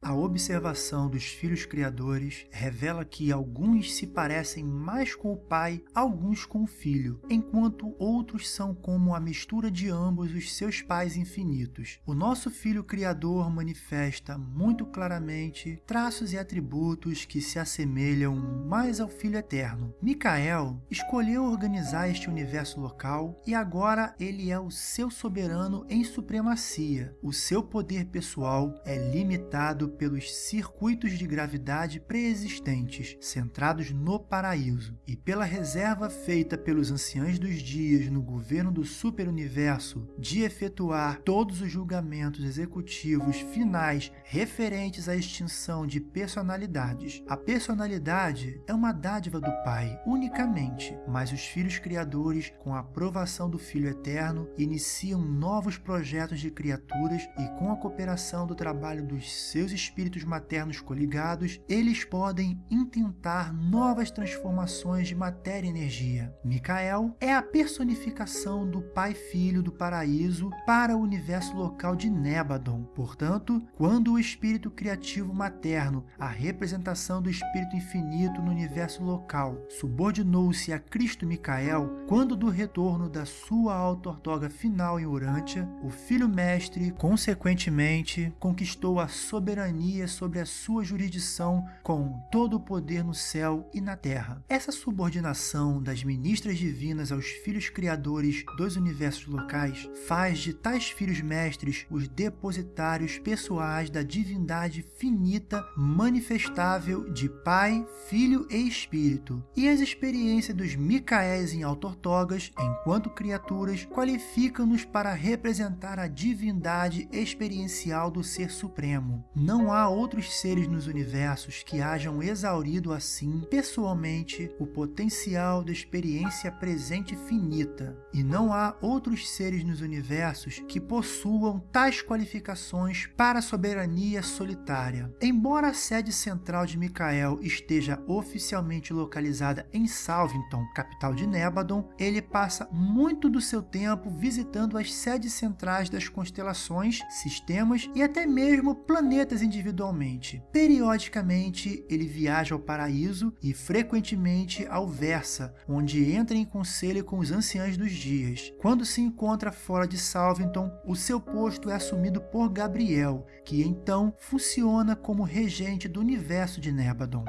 A observação dos filhos criadores revela que alguns se parecem mais com o pai, alguns com o filho, enquanto outros são como a mistura de ambos os seus pais infinitos. O nosso filho criador manifesta muito claramente traços e atributos que se assemelham mais ao filho eterno. Micael escolheu organizar este universo local e agora ele é o seu soberano em supremacia. O seu poder pessoal é limitado pelos circuitos de gravidade preexistentes, centrados no paraíso, e pela reserva feita pelos anciãos dos dias no governo do superuniverso de efetuar todos os julgamentos executivos finais referentes à extinção de personalidades. A personalidade é uma dádiva do Pai, unicamente, mas os filhos criadores, com a aprovação do Filho Eterno, iniciam novos projetos de criaturas e com a cooperação do trabalho dos seus espíritos maternos coligados, eles podem intentar novas transformações de matéria e energia. Micael é a personificação do Pai Filho do Paraíso para o universo local de Nebadon. Portanto, quando o espírito criativo materno, a representação do espírito infinito no universo local, subordinou-se a Cristo Micael, quando do retorno da sua auto-ortoga final em Urântia, o Filho Mestre, consequentemente, conquistou a soberania soberania sobre a sua jurisdição com todo o poder no céu e na terra. Essa subordinação das ministras divinas aos filhos criadores dos universos locais faz de tais filhos mestres os depositários pessoais da divindade finita manifestável de Pai, Filho e Espírito. E as experiências dos Micaéis em autortogas, enquanto criaturas, qualificam-nos para representar a divindade experiencial do Ser Supremo. Não não há outros seres nos universos que hajam exaurido assim, pessoalmente, o potencial da experiência presente finita. E não há outros seres nos universos que possuam tais qualificações para a soberania solitária. Embora a sede central de Micael esteja oficialmente localizada em Salvington, capital de Nebadon, ele passa muito do seu tempo visitando as sedes centrais das constelações, sistemas e até mesmo planetas individualmente. Periodicamente, ele viaja ao paraíso e frequentemente ao Versa, onde entra em conselho com os anciãos dos dias. Quando se encontra fora de Salvington, o seu posto é assumido por Gabriel, que então funciona como regente do universo de Nebadon.